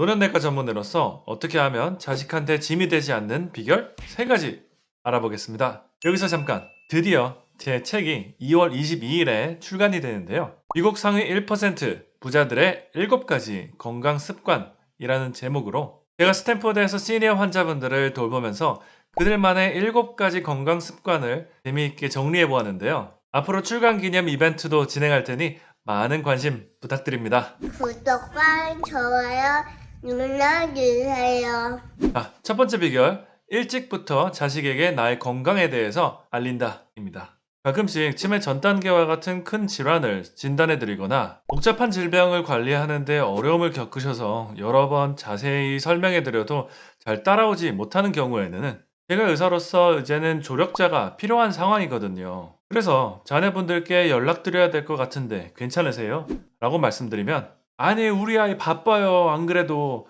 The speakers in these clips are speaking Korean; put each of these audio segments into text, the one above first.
노년내과 전문의로서 어떻게 하면 자식한테 짐이 되지 않는 비결 3가지 알아보겠습니다. 여기서 잠깐 드디어 제 책이 2월 22일에 출간이 되는데요. 미국 상위 1% 부자들의 7가지 건강 습관이라는 제목으로 제가 스탠포드에서 시니어 환자분들을 돌보면서 그들만의 7가지 건강 습관을 재미있게 정리해 보았는데요. 앞으로 출간 기념 이벤트도 진행할 테니 많은 관심 부탁드립니다. 구독과 좋아요 눌러주세요. 아, 첫 번째 비결. 일찍부터 자식에게 나의 건강에 대해서 알린다입니다. 가끔씩 치매 전 단계와 같은 큰 질환을 진단해 드리거나 복잡한 질병을 관리하는데 어려움을 겪으셔서 여러 번 자세히 설명해 드려도 잘 따라오지 못하는 경우에는 제가 의사로서 이제는 조력자가 필요한 상황이거든요. 그래서 자녀분들께 연락드려야 될 것 같은데 괜찮으세요? 라고 말씀드리면 아니 우리 아이 바빠요 안 그래도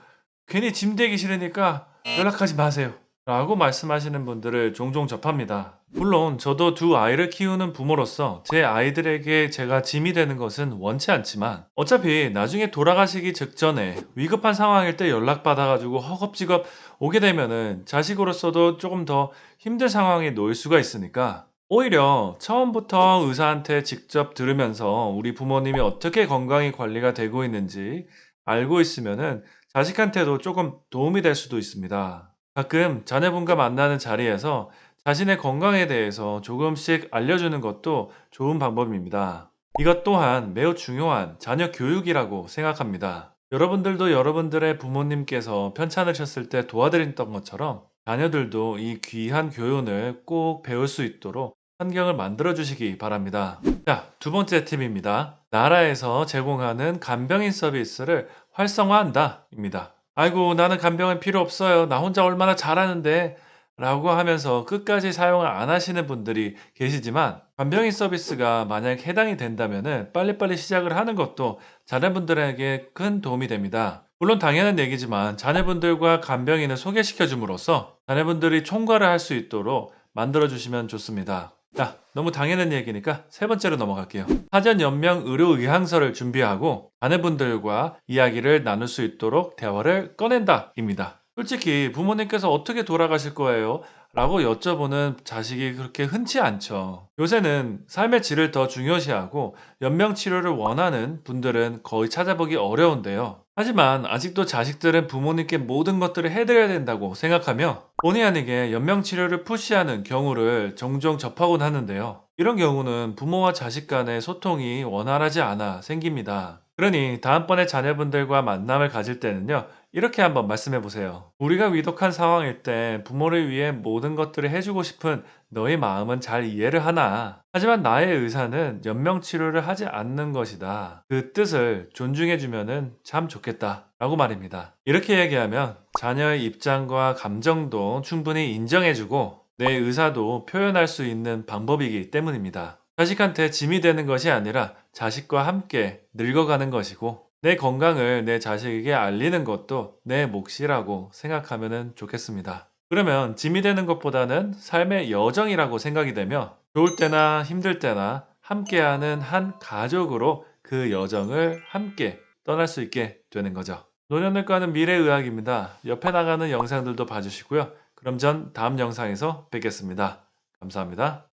괜히 짐 되기 싫으니까 연락하지 마세요 라고 말씀하시는 분들을 종종 접합니다. 물론 저도 두 아이를 키우는 부모로서 제 아이들에게 제가 짐이 되는 것은 원치 않지만 어차피 나중에 돌아가시기 직전에 위급한 상황일 때 연락받아가지고 허겁지겁 오게 되면은 자식으로서도 조금 더 힘든 상황에 놓일 수가 있으니까 오히려 처음부터 의사한테 직접 들으면서 우리 부모님이 어떻게 건강이 관리가 되고 있는지 알고 있으면은 자식한테도 조금 도움이 될 수도 있습니다. 가끔 자녀분과 만나는 자리에서 자신의 건강에 대해서 조금씩 알려주는 것도 좋은 방법입니다. 이것 또한 매우 중요한 자녀 교육이라고 생각합니다. 여러분들도 여러분들의 부모님께서 편찮으셨을 때 도와드렸던 것처럼 자녀들도 이 귀한 교훈을 꼭 배울 수 있도록 환경을 만들어 주시기 바랍니다. 자, 두 번째 팁입니다. 나라에서 제공하는 간병인 서비스를 활성화한다. 입니다. 아이고, 나는 간병인 필요 없어요. 나 혼자 얼마나 잘하는데. 라고 하면서 끝까지 사용을 안 하시는 분들이 계시지만 간병인 서비스가 만약 해당이 된다면 빨리빨리 시작을 하는 것도 자녀분들에게 큰 도움이 됩니다. 물론 당연한 얘기지만 자녀분들과 간병인을 소개시켜 줌으로써 자녀분들이 총괄을 할 수 있도록 만들어 주시면 좋습니다. 자, 너무 당연한 얘기니까 세 번째로 넘어갈게요. 사전 연명 의료 의향서를 준비하고 자녀분들과 이야기를 나눌 수 있도록 대화를 꺼낸다 입니다. 솔직히 부모님께서 어떻게 돌아가실 거예요? 라고 여쭤보는 자식이 그렇게 흔치 않죠. 요새는 삶의 질을 더 중요시하고 연명 치료를 원하는 분들은 거의 찾아보기 어려운데요. 하지만 아직도 자식들은 부모님께 모든 것들을 해드려야 된다고 생각하며 본의 아니게 연명 치료를 푸시하는 경우를 종종 접하곤 하는데요. 이런 경우는 부모와 자식 간의 소통이 원활하지 않아 생깁니다. 그러니 다음번에 자녀분들과 만남을 가질 때는요. 이렇게 한번 말씀해 보세요. 우리가 위독한 상황일 때 부모를 위해 모든 것들을 해주고 싶은 너의 마음은 잘 이해를 하나. 하지만 나의 의사는 연명 치료를 하지 않는 것이다. 그 뜻을 존중해 주면은 참 좋겠다. 라고 말입니다. 이렇게 얘기하면 자녀의 입장과 감정도 충분히 인정해 주고 내 의사도 표현할 수 있는 방법이기 때문입니다. 자식한테 짐이 되는 것이 아니라 자식과 함께 늙어가는 것이고 내 건강을 내 자식에게 알리는 것도 내 몫이라고 생각하면 좋겠습니다. 그러면 짐이 되는 것보다는 삶의 여정이라고 생각이 되며 좋을 때나 힘들 때나 함께하는 한 가족으로 그 여정을 함께 떠날 수 있게 되는 거죠. 노년을과는 미래의학입니다. 옆에 나가는 영상들도 봐주시고요. 그럼 전 다음 영상에서 뵙겠습니다. 감사합니다.